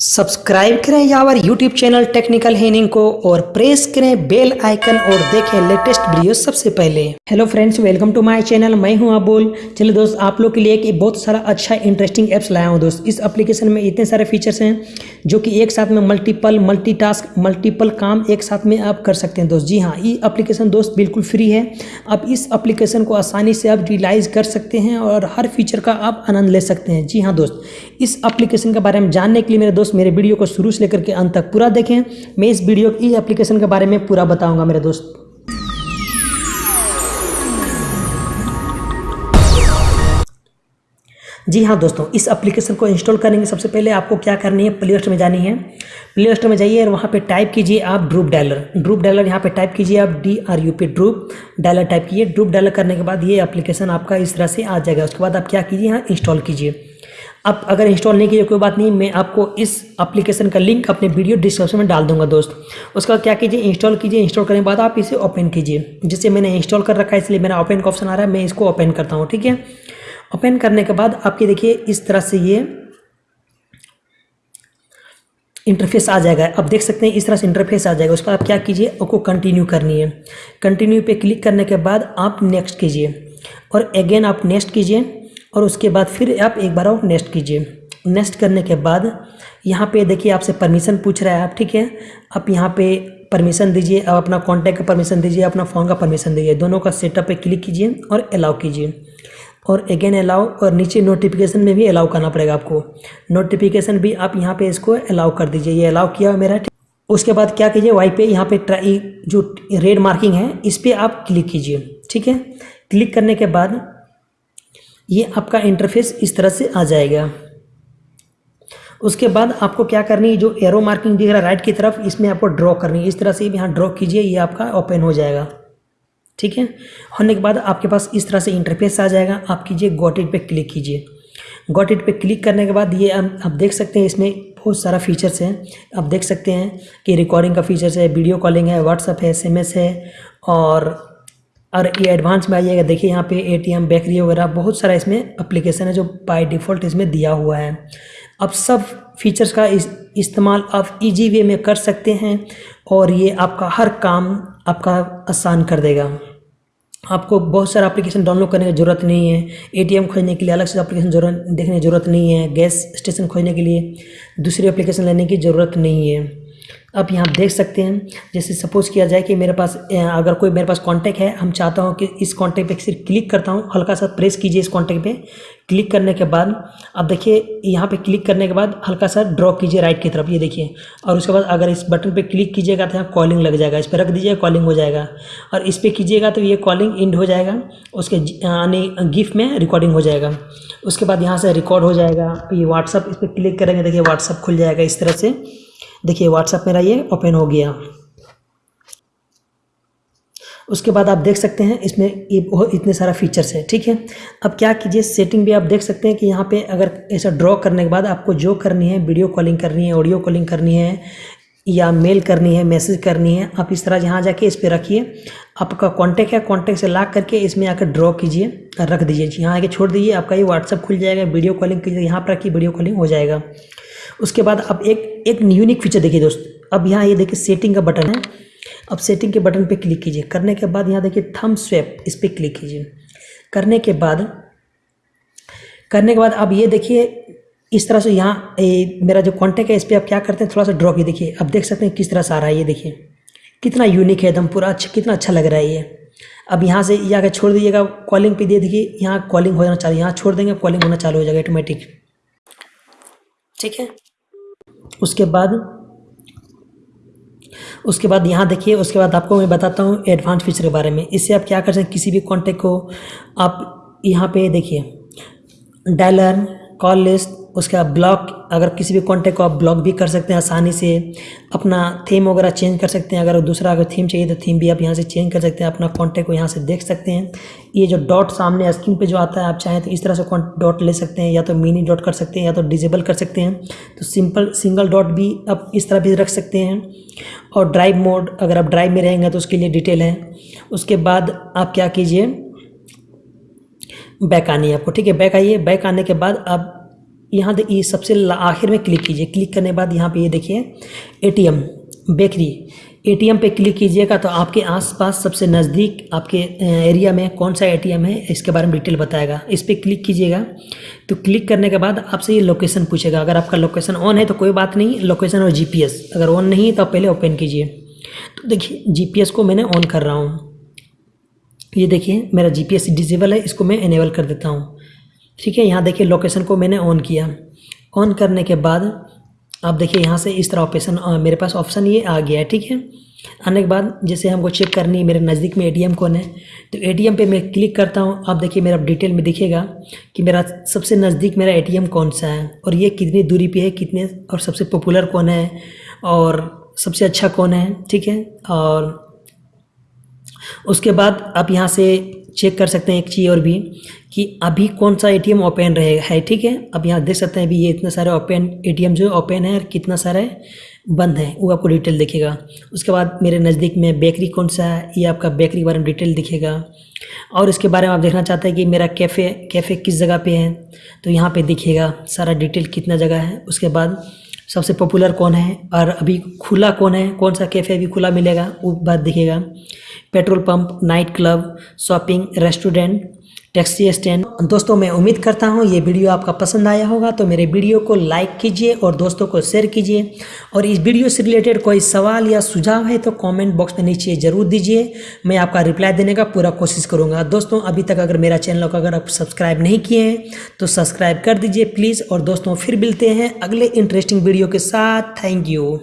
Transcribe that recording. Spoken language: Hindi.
सब्सक्राइब करें यावर यूट्यूब चैनल टेक्निकल हेनिंग को और प्रेस करें बेल आइकन और देखें लेटेस्ट वीडियो सबसे पहले। Hello friends welcome to my channel मैं हूँ अबुल। चलिए दोस्त, आप लोग के लिए एक बहुत सारा अच्छा इंटरेस्टिंग एप्स लाया हूँ दोस्त। इस एप्लीकेशन में इतने सारे फीचर्स हैं जो कि एक साथ में मल्टीपल मल्टीटास्क मल्टीपल काम एक साथ में आप कर सकते हैं दोस्त। जी हाँ ये अप्लीकेशन दोस्त बिल्कुल फ्री है। आप इस अप्लीकेशन को आसानी से आप रिलाइज कर सकते हैं और हर फीचर का आप आनंद ले सकते हैं। जी हाँ दोस्त, इस अप्लीकेशन के बारे में जानने के लिए मेरे दोस्त दोस्त मेरे वीडियो को शुरू से लेकर के अंत तक पूरा देखें। मैं इस वीडियो ई एप्लीकेशन के बारे में पूरा बताऊँगा मेरे दोस्त। जी हाँ दोस्तों, इस एप्लीकेशन को इंस्टॉल करेंगे। सबसे पहले आपको क्या करनी है? प्ले स्टोर में जानी है। प्ले स्टोर में जाइए और वहाँ पे टाइप कीजिए आप ड्रूप डायलर ड्रूप डायलर यहाँ पे टाइप कीजिए आप D R U P drupe dialer type कीजिए। ड्रूप डायलर करने के बाद ये एप्लीकेशन आपका इस तरह से आ जाएगा। उसके बाद आप क्या कीजिए? यहाँ इंस्टॉल कीजिए। आप अगर इंस्टॉल नहीं कीजिए कोई बात नहीं, मैं आपको इस एप्लीकेशन का लिंक अपने वीडियो डिस्क्रिप्शन में डाल दूँगा दोस्त। उसका क्या कीजिए? इंस्टॉल कीजिए। इंस्टॉल करने के बाद आप इसे ओपन कीजिए। जिससे मैंने इंस्टॉल कर रखा है, इसलिए मेरा ओपन का ऑप्शन आ रहा है। मैं इसको ओपन करता हूँ, ठीक है? ओपन करने के बाद आपके देखिए इस तरह से ये इंटरफेस आ जाएगा। अब देख सकते हैं इस तरह से इंटरफेस आ जाएगा। उसका आप क्या कीजिए? आपको कंटिन्यू करनी है। कंटिन्यू पे क्लिक करने के बाद आप नेक्स्ट कीजिए। और अगेन आप नेक्स्ट कीजिए। और उसके बाद फिर आप एक बार और नेक्स्ट कीजिए। नेक्स्ट करने के बाद यहाँ पे देखिए आपसे परमिशन पूछ रहा है आप, ठीक है? आप यहाँ पे परमिशन दीजिए। आप अपना कॉन्टैक्ट का परमिशन दीजिए। अपना फ़ोन का परमिशन दीजिए। दोनों का सेटअप पे क्लिक कीजिए और अलाउ कीजिए। और अगेन अलाउ और नीचे नोटिफिकेशन में भी अलाउ करना पड़ेगा आपको। नोटिफिकेशन भी आप यहाँ पे इसको अलाउ कर दीजिए। ये अलाउ किया मेरा उसके बाद क्या कीजिए वाई पे यहाँ पे ट्राई जो रेड मार्किंग है, इस पर आप क्लिक कीजिए, ठीक है? क्लिक करने के बाद ये आपका इंटरफेस इस तरह से आ जाएगा। उसके बाद आपको क्या करनी है, जो एरो मार्किंग दिख रहा है राइट की तरफ़, इसमें आपको ड्रॉ करनी है। इस तरह से यहाँ ड्रॉ कीजिए, ये आपका ओपन हो जाएगा। ठीक है? होने के बाद आपके पास इस तरह से इंटरफेस आ जाएगा। आप कीजिए गोट इट पे क्लिक कीजिए। गोट इट पे क्लिक करने के बाद ये आप देख सकते हैं इसमें बहुत सारा फीचर्स हैं। आप देख सकते हैं कि रिकॉर्डिंग का फीचर्स है वीडियो कॉलिंग है व्हाट्सअप है एस है और और ये एडवांस में आइएगा। देखिए यहाँ पे एटीएम बेकरी वगैरह, बहुत सारा इसमें एप्लीकेशन है जो बाय डिफ़ॉल्ट इसमें दिया हुआ है। अब सब फीचर्स का इस, इस्तेमाल आप इजी वे में कर सकते हैं और ये आपका हर काम आपका आसान कर देगा। आपको बहुत सारा एप्लीकेशन डाउनलोड करने की ज़रूरत नहीं है। एटीएम खोजने के लिए अलग से एप्लीकेशन ज़रूरत देखने की ज़रूरत नहीं है। गैस स्टेशन खोजने के लिए दूसरी एप्लीकेशन लेने की ज़रूरत नहीं है। अब यहाँ देख सकते हैं, जैसे सपोज़ किया जाए कि मेरे पास अगर कोई मेरे पास कांटेक्ट है, हम चाहता हूँ कि इस कांटेक्ट पे सिर्फ़ क्लिक करता हूँ, हल्का सा प्रेस कीजिए इस कांटेक्ट पे। क्लिक करने के बाद, अब देखिए, यहाँ पे क्लिक करने के बाद हल्का सा ड्रॉ कीजिए राइट की तरफ़, ये देखिए। और उसके बाद अगर इस बटन पे क्लिक कीजिएगा तो यहाँ कॉलिंग लग जाएगा, इस पर रख दीजिए, कॉलिंग हो जाएगा। और इस पर कीजिएगा तो ये कॉलिंग इंड हो जाएगा, उसके यानी गिफ्ट में रिकॉर्डिंग हो जाएगा। उसके बाद यहाँ से रिकॉर्ड हो जाएगा ये व्हाट्सअप इस पर क्लिक करेंगे, देखिए व्हाट्सअप खुल जाएगा इस तरह से। देखिए व्हाट्सअप मेरा ये ओपन हो गया। उसके बाद आप देख सकते हैं इसमें इतने सारा फीचर्स है, ठीक है? अब क्या कीजिए सेटिंग भी आप देख सकते हैं कि यहाँ पे अगर ऐसा ड्रॉ करने के बाद आपको जो करनी है वीडियो कॉलिंग करनी है ऑडियो कॉलिंग करनी है, या मेल करनी है मैसेज करनी है, आप इस तरह यहाँ जाके इस पर रखिए। आपका कॉन्टैक्ट है कॉन्टैक्ट से ला करके इसमें आकर ड्रॉ कीजिए, रख दीजिए। यहाँ आके छोड़ दीजिए, आपका ये व्हाट्सअप खुल जाएगा वीडियो कॉलिंग कीजिए, यहाँ पर रखिए वीडियो कॉलिंग हो जाएगा। उसके बाद अब एक एक यूनिक फीचर देखिए दोस्त। अब यहाँ ये देखिए सेटिंग का बटन है। अब सेटिंग के बटन पे क्लिक कीजिए। करने के बाद यहाँ देखिए थम स्वेप इस पर क्लिक कीजिए। करने के बाद, करने के बाद अब ये देखिए, इस तरह से यहाँ मेरा जो कॉन्टेक्ट है, इस पर आप क्या करते हैं, थोड़ा सा ड्रॉ की देखिए, अब देख सकते हैं किस तरह से आ रहा है ये देखिए। कितना यूनिक है एकदम पूरा अच्छा कितना अच्छा लग रहा है ये। अब यहाँ से, ये आगे छोड़ दीजिएगा कॉलिंग पे दे देखिए यहाँ कॉलिंग हो जाना चालू, यहाँ छोड़ देंगे कॉलिंग होना चालू हो जाएगा ऑटोमेटिक ठीक है? उसके बाद उसके बाद यहाँ देखिए, उसके बाद आपको मैं बताता हूँ एडवांस फीचर के बारे में। इससे आप क्या कर सकते हैं, किसी भी कॉन्टेक्ट को आप यहाँ पे देखिए डायलर कॉल लिस्ट उसका ब्लॉक अगर किसी भी कॉन्टेक्ट को आप ब्लॉक भी कर सकते हैं आसानी से, अपना थीम वगैरह चेंज कर सकते हैं, अगर दूसरा अगर थीम चाहिए तो थीम भी आप यहाँ से चेंज कर सकते हैं, अपना कॉन्टेक्ट को यहाँ से देख सकते हैं। ये जो डॉट सामने स्क्रीन पे जो आता है, आप चाहें तो इस तरह से डॉट ले सकते हैं, या तो मिनी डॉट कर सकते हैं, या तो डिजेबल कर सकते हैं। तो सिंपल सिंगल डॉट भी आप इस तरह भी रख सकते हैं। और ड्राइव मोड अगर आप ड्राइव में रहेंगे तो उसके लिए डिटेल है। उसके बाद आप क्या कीजिए बैक आनी है आपको, ठीक है? बैक आइए बैक आने के बाद आप यहाँ दे ये सबसे आखिर में क्लिक कीजिए। क्लिक करने के बाद यहाँ पे ये देखिए एटीएम बेकरी। एटीएम पे क्लिक कीजिएगा तो आपके आसपास सबसे नज़दीक आपके एरिया में कौन सा एटीएम है, इसके बारे में डिटेल बताएगा। इस पर क्लिक कीजिएगा। तो क्लिक करने के बाद आपसे ये लोकेशन पूछेगा। अगर आपका लोकेशन ऑन है तो कोई बात नहीं, लोकेशन और जीपीएस अगर ऑन नहीं है तो आप पहले ओपन कीजिए। तो देखिए जीपीएस को मैंने ऑन कर रहा हूँ। ये देखिए, मेरा जी जीपीएस डिसेबल है, इसको मैं इनेबल कर देता हूँ। ठीक है, यहाँ देखिए लोकेशन को मैंने ऑन किया। ऑन करने के बाद, आप देखिए यहाँ से इस तरह ऑप्शन मेरे पास ऑप्शन ये आ गया है, ठीक है? आने के बाद जैसे हमको चेक करनी है, मेरे नज़दीक में एटीएम कौन है? तो एटीएम पे मैं क्लिक करता हूँ। आप देखिए मेरा डिटेल में दिखेगा कि मेरा सबसे नज़दीक मेरा एटीएम कौन सा है और ये कितनी दूरी पे है, कितने और सबसे पॉपुलर कौन है और सबसे अच्छा कौन है, ठीक है? और उसके बाद आप यहाँ से चेक कर सकते हैं एक चीज़ और भी कि अभी कौन सा एटीएम ओपन रहेगा। है, ठीक है? अब यहाँ देख सकते हैं अभी ये इतने सारे ओपन एटीएम जो ओपन है और कितना सारे बंद है, वो आपको डिटेल दिखेगा। उसके बाद मेरे नज़दीक में बेकरी कौन सा है, ये आपका बेकरी के बारे में डिटेल दिखेगा। और इसके बारे में आप देखना चाहते हैं कि मेरा कैफ़े कैफ़े किस जगह पे है तो यहाँ पे दिखेगा सारा डिटेल कितना जगह है। उसके बाद सबसे पॉपुलर कौन है? और अभी खुला कौन है? कौन सा कैफ़े अभी खुला मिलेगा? वो बात दिखेगा। Petrol pump night club shopping restaurant taxi stand दोस्तों, मैं उम्मीद करता हूँ ये वीडियो आपका पसंद आया होगा। तो मेरे वीडियो को लाइक कीजिए और दोस्तों को शेयर कीजिए। और इस वीडियो से रिलेटेड कोई सवाल या सुझाव है तो कमेंट बॉक्स में नीचे ज़रूर दीजिए। मैं आपका रिप्लाई देने का पूरा कोशिश करूँगा। दोस्तों, अभी तक अगर मेरा चैनल को अगर आप सब्सक्राइब नहीं किए हैं तो सब्सक्राइब कर दीजिए प्लीज़ और दोस्तों, फिर मिलते हैं अगले इंटरेस्टिंग वीडियो के साथ। Thank you